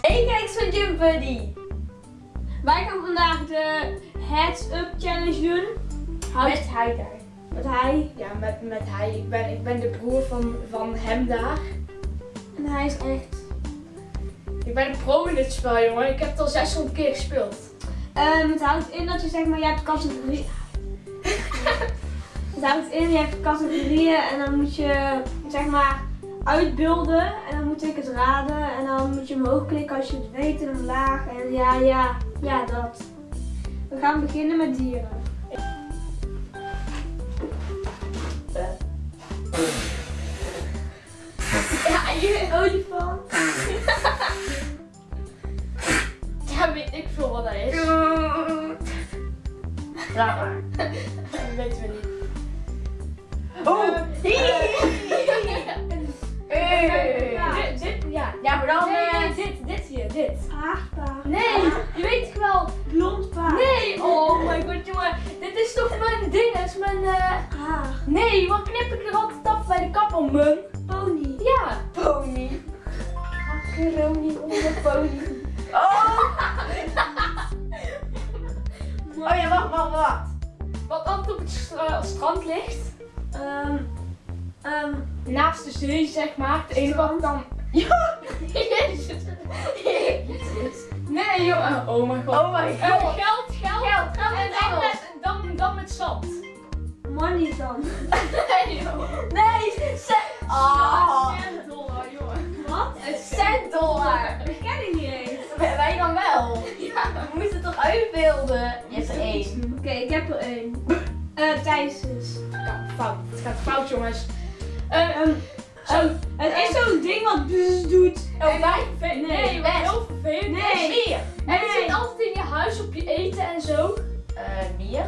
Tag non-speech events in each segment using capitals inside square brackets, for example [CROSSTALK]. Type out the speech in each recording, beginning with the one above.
Hey kijkers van Gym Buddy. Wij gaan vandaag de Heads Up Challenge doen. Houdt Met hij daar. met hij. Ja, met, met hij. Ik ben, ik ben de broer van, van hem daar. En hij is echt. Ik ben een pro in dit spel, jongen. Ik heb het al 600 keer gespeeld. Ehm, het houdt in dat je zeg maar, je hebt categorieën. Het houdt in, je hebt categorieën en dan moet je zeg maar uitbeelden en dan moet ik het raden en dan moet je omhoog klikken als je het weet en omlaag en ja, ja, ja dat. We gaan beginnen met dieren. Ja, je Olifant. Ja, weet ik veel wat dat is. Raar maar. Dit. Nee, je weet het wel. Blond paard. Nee, oh my god, jongen. Dit is toch mijn ding, dat is mijn... eh, Haar. Nee, wat knip ik er altijd af bij de kapper, man? Pony. Ja. Pony. Macaroni onder pony. [LAUGHS] Oh! [LAUGHS] Oh ja, wacht, wacht, wacht. Wat altijd op het stra- strand ligt. Ehm, ehm, Naast de zee, zeg maar. De ene kant dan... Ja. Jezus. [LAUGHS] Nee, jongen. Oh my god. Oh my Eh, god. geld, geld. Geld, geld En het dan met, dan, dan met zand. money dan. [LAUGHS] Nee, joh. Nee, cent. Oh. Cent dollar, jongen. Wat? Een cent dollar. Dat ken ik niet eens. Wij dan wel. Ja. We moeten het toch uitbeelden? Je hebt er één. Oké, ik heb er één. Eh, Thijs dus. Ja, fout. Het gaat fout, jongens. Eh, Ehm, zo. het is zo'n ding wat doet. Oh, wij? Nee, Nee, nee wat heel vervelend Nee. is. Mier. En het zit altijd in je huis op je eten en zo. Eh, mier.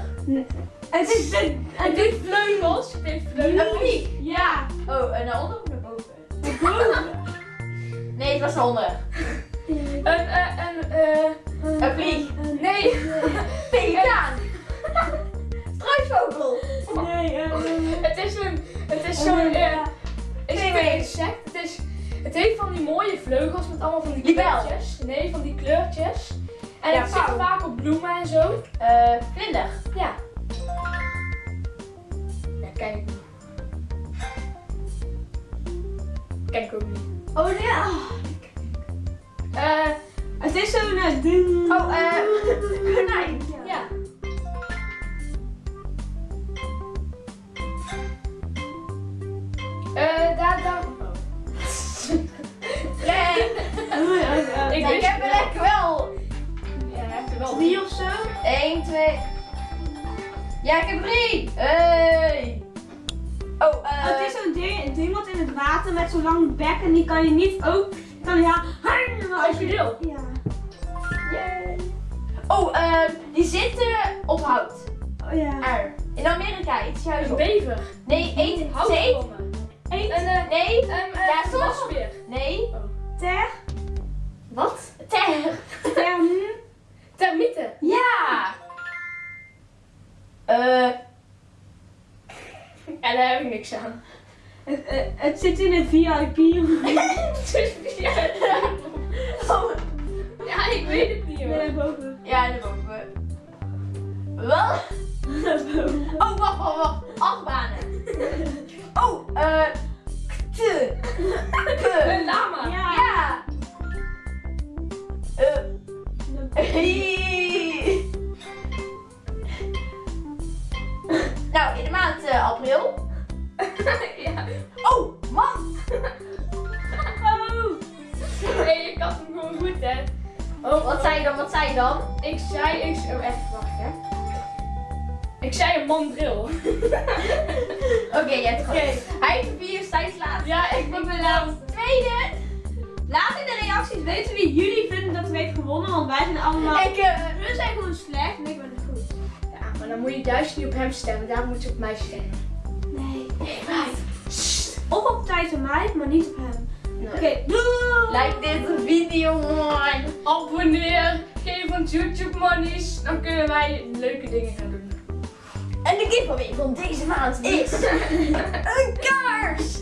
Het is de... Het heeft vleugels. Het heeft vleugels. Een vlieg. Ja. Oh, en naar onder of naar boven? Boven. Nee, het was naar onder. Een, eh, een, eh... Een vlieg. Nee. Pelikaan. [LAUGHS] [LAUGHS] Struisvogel. Nee, ehm, Het is een... Het is zo'n... een insect? Het is... Het heeft van die mooie vleugels met allemaal van die Libel. kleurtjes. Nee, van die kleurtjes. En Ja, het zit vaak op bloemen en zo. Eh, vlinder. Ja. Ken ik ook niet. Oh ja. Eh, Het is zo'n eh, ding. Oh, eh, [LAUGHS] konijn. ja. Ja. Ik heb er wel. lekker wel. Ja, hij heeft er wel Drie of zo? 1, 2. Ja, ik heb drie. Hey. Oh, eh. het is zo'n ding, een ding wat in het water met zo'n lang bek en die kan je niet ook. Kan ja. Krokodil. Ja. Yay. Oh, eh, die zitten op hout. Oh ja. Er. In Amerika, iets Een op. bever. Nee, eten. Hout gewonnen. Eet. Een, eh, Nee. een, eh, Ja, wasbeer. Nee. Ter. Wat? Ter. Term. Termieten. Ja. Eh. En daar heb ik niks aan. Het, eh, het zit in het VIP. [LAUGHS] [LAUGHS] zei je dan? Wat zei je dan? Ik zei, ik oh, even wacht hè. Ik zei een mandril. [LAUGHS] Oké, jij hebt goed. Hij heeft vier Stijns laatste. Ja, ik ben mijn laatste. Tweede. Laat in de reacties weten wie jullie vinden dat er heeft gewonnen, want wij zijn allemaal. Ik, eh, We zijn gewoon slecht en ik ben goed. Ja, maar dan moet je juist niet op hem stemmen. Daar moet je op mij stemmen. Nee. Nee, maar. Of op Thijs en mij, maar niet op hem. Nee. Oké, doei! Like deze video. Abonneer. Geef ons YouTube monies. Dan kunnen wij leuke dingen gaan doen. En de giveaway van deze maand is [LAUGHS] een kaars.